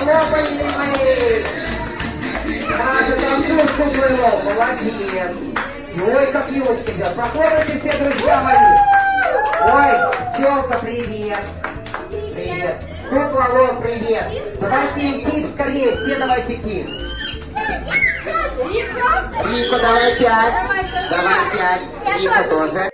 Похлопали мы! Наша танцовку было, молодец! Ой, как елочка всегда. Похлопайте все, друзья мои! Ой, Челка, привет! Привет! Кукла Лол, привет! Давайте им кик скорее, все давайте кик! Рико, давай пять! Давай пять! Рико тоже!